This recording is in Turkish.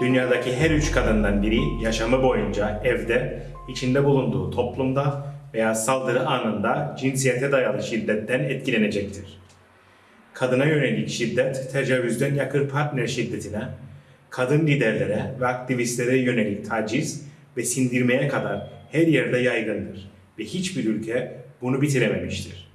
Dünyadaki her üç kadından biri yaşamı boyunca evde, içinde bulunduğu toplumda veya saldırı anında cinsiyete dayalı şiddetten etkilenecektir. Kadına yönelik şiddet, tecavüzden yakın partner şiddetine, kadın liderlere ve aktivistlere yönelik taciz ve sindirmeye kadar her yerde yaygındır ve hiçbir ülke bunu bitirememiştir.